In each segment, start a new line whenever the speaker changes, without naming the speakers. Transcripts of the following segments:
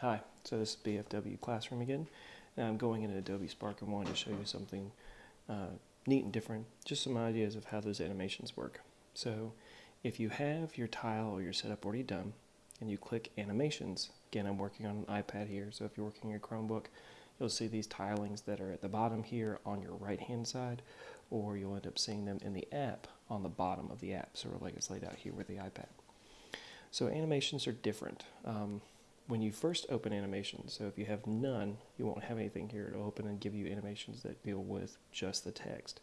Hi, so this is BFW Classroom again, and I'm going into Adobe Spark and wanted to show you something uh, neat and different, just some ideas of how those animations work. So if you have your tile or your setup already done, and you click Animations, again I'm working on an iPad here, so if you're working your Chromebook, you'll see these tilings that are at the bottom here on your right hand side, or you'll end up seeing them in the app on the bottom of the app, sort of like it's laid out here with the iPad. So animations are different. Um, when you first open animations, so if you have none, you won't have anything here. It'll open and give you animations that deal with just the text.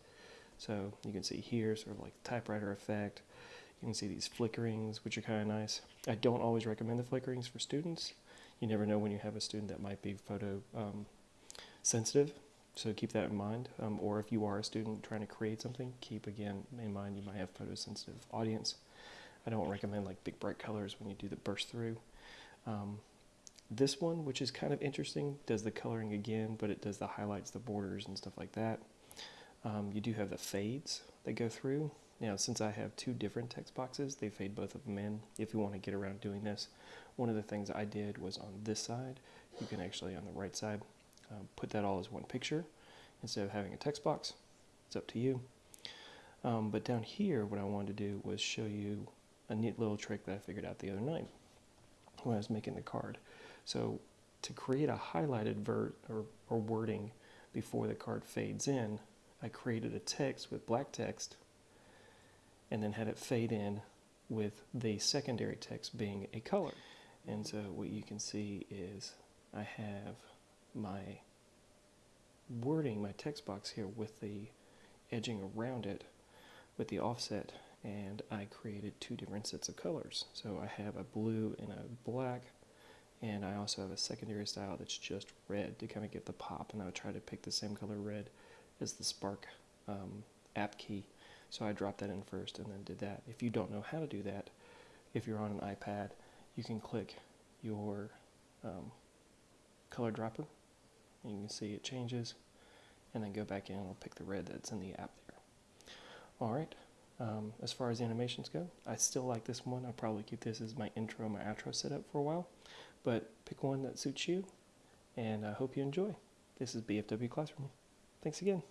So you can see here sort of like typewriter effect. You can see these flickerings, which are kind of nice. I don't always recommend the flickerings for students. You never know when you have a student that might be photo um, sensitive, so keep that in mind. Um, or if you are a student trying to create something, keep again in mind you might have photosensitive audience. I don't recommend like big bright colors when you do the burst through. Um, this one, which is kind of interesting, does the coloring again, but it does the highlights, the borders, and stuff like that. Um, you do have the fades that go through. Now, since I have two different text boxes, they fade both of them in. If you want to get around doing this, one of the things I did was on this side, you can actually, on the right side, uh, put that all as one picture instead of having a text box. It's up to you. Um, but down here, what I wanted to do was show you a neat little trick that I figured out the other night when I was making the card. So to create a highlighted vert or, or wording before the card fades in, I created a text with black text and then had it fade in with the secondary text being a color. And so what you can see is I have my wording, my text box here with the edging around it with the offset and I created two different sets of colors. So I have a blue and a black and I also have a secondary style that's just red to kind of give the pop and I would try to pick the same color red as the Spark um, app key. So I dropped that in first and then did that. If you don't know how to do that, if you're on an iPad, you can click your um, color dropper and you can see it changes and then go back in and I'll pick the red that's in the app there. Alright, um, as far as animations go, I still like this one. I'll probably keep this as my intro, my outro setup for a while. But pick one that suits you, and I hope you enjoy. This is BFW Classroom. Thanks again.